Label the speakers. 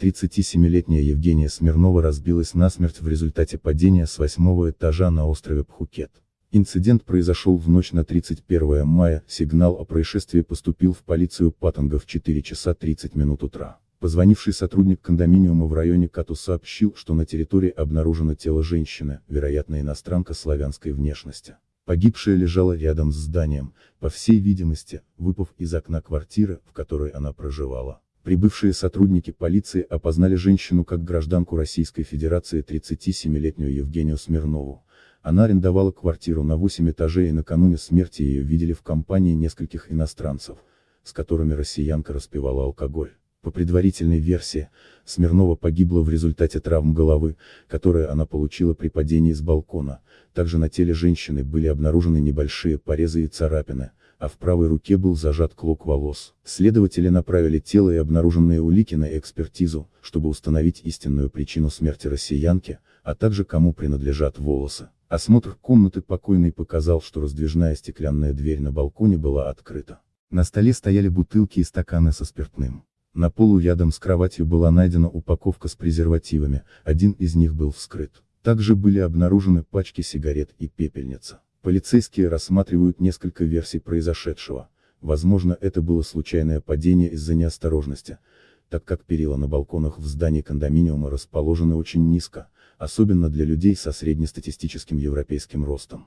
Speaker 1: 37-летняя Евгения Смирнова разбилась насмерть в результате падения с восьмого этажа на острове Пхукет. Инцидент произошел в ночь на 31 мая, сигнал о происшествии поступил в полицию Паттанга в 4 часа 30 минут утра. Позвонивший сотрудник кондоминиума в районе Кату сообщил, что на территории обнаружено тело женщины, вероятно иностранка славянской внешности. Погибшая лежала рядом с зданием, по всей видимости, выпав из окна квартиры, в которой она проживала. Прибывшие сотрудники полиции опознали женщину как гражданку Российской Федерации 37-летнюю Евгению Смирнову. Она арендовала квартиру на 8 этажей и накануне смерти ее видели в компании нескольких иностранцев, с которыми россиянка распивала алкоголь. По предварительной версии, Смирнова погибла в результате травм головы, которые она получила при падении с балкона, также на теле женщины были обнаружены небольшие порезы и царапины, а в правой руке был зажат клок волос. Следователи направили тело и обнаруженные улики на экспертизу, чтобы установить истинную причину смерти россиянки, а также кому принадлежат волосы. Осмотр комнаты покойной показал, что раздвижная стеклянная дверь на балконе была открыта. На столе стояли бутылки и стаканы со спиртным. На полу рядом с кроватью была найдена упаковка с презервативами, один из них был вскрыт. Также были обнаружены пачки сигарет и пепельница. Полицейские рассматривают несколько версий произошедшего. Возможно это было случайное падение из-за неосторожности, так как перила на балконах в здании кондоминиума расположены очень низко, особенно для людей со среднестатистическим европейским ростом.